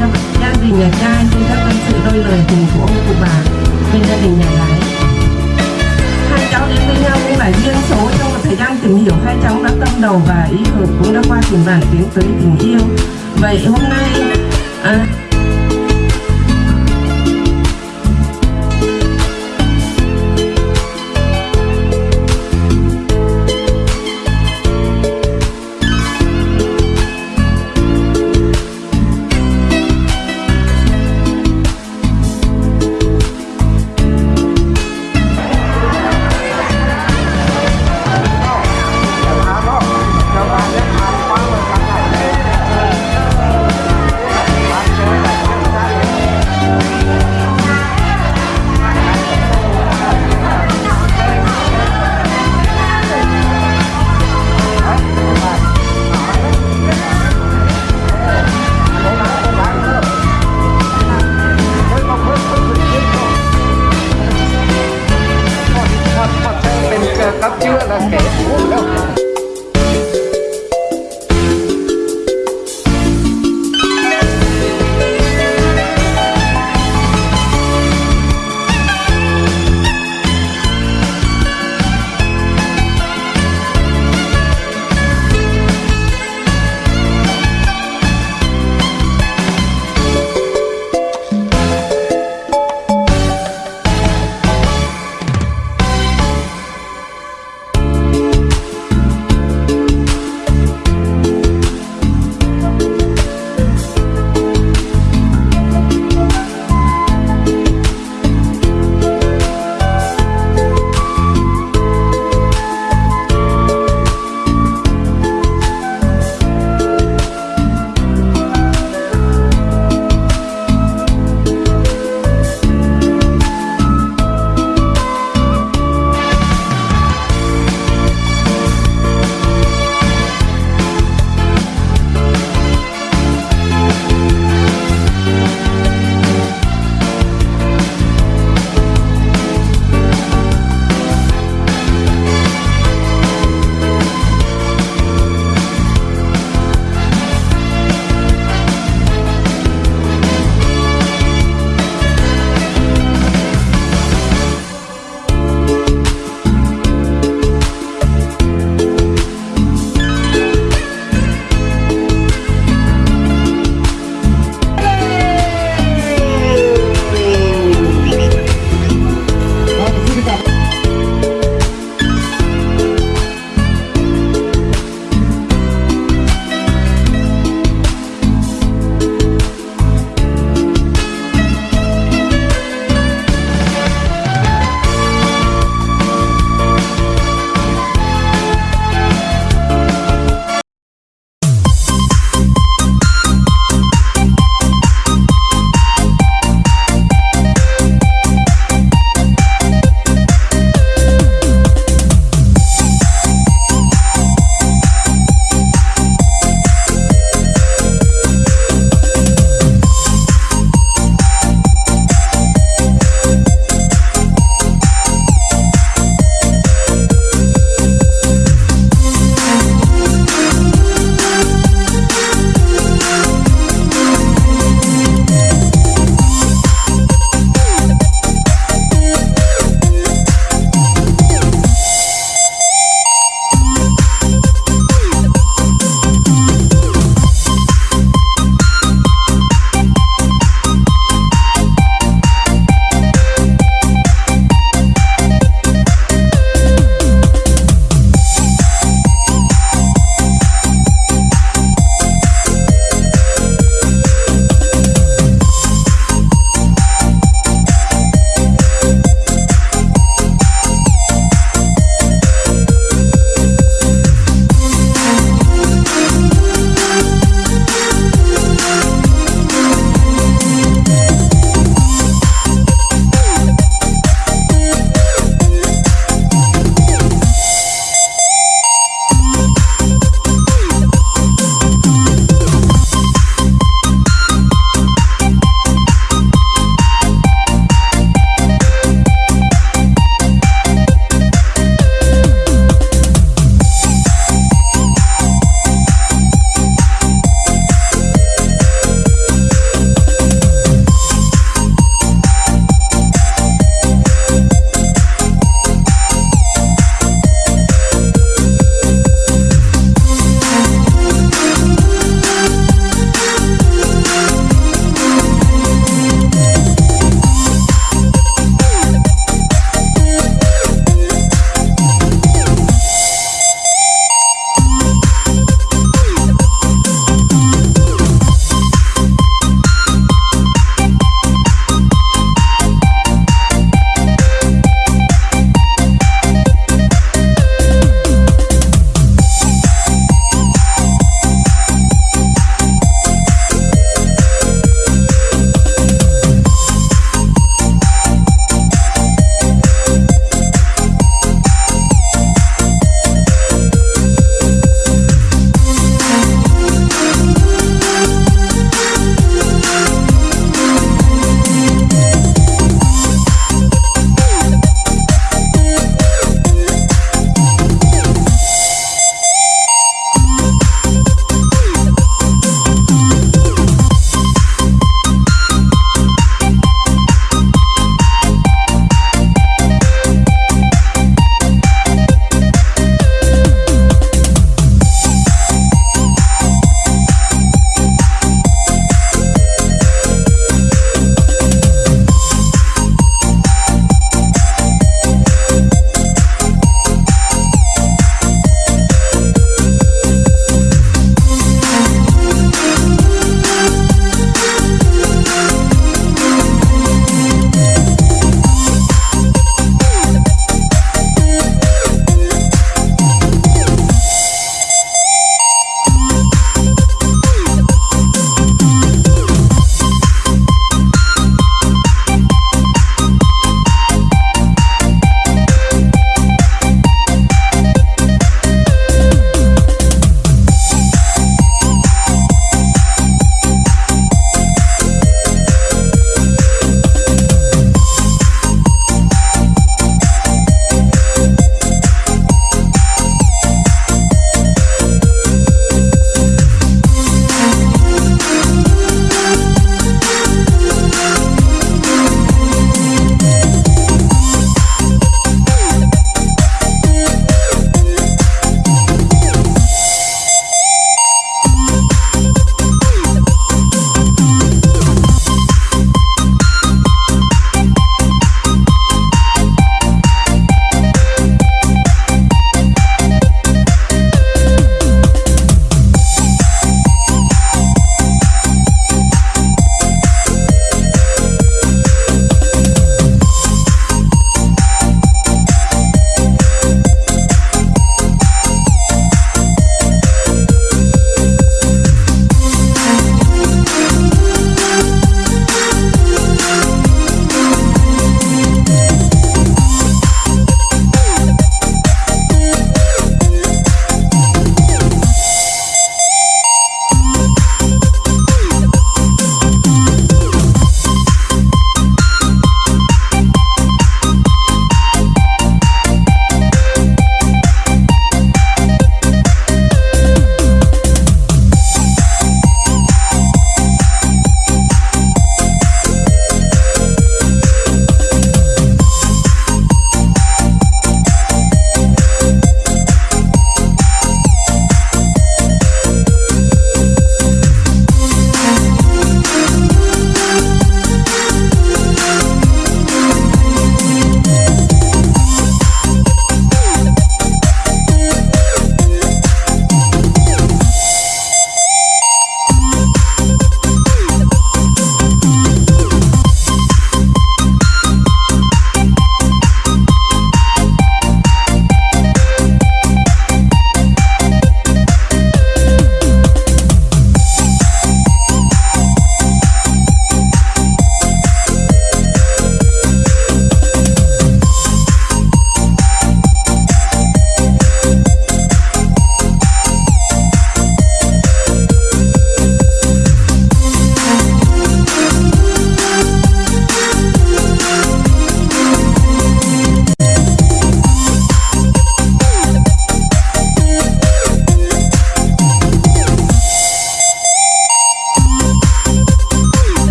gia, gia đình nhà trai xin các tâm sự đôi lời tình của ông cụ bà bên gia đình nhà gái. Hai cháu đến với nhau cũng là duyên số trong một thời gian tìm hiểu hai cháu đã tâm đầu và ý hợp cũng đã qua tìm bản tiến tới tình yêu. Vậy hôm nay à,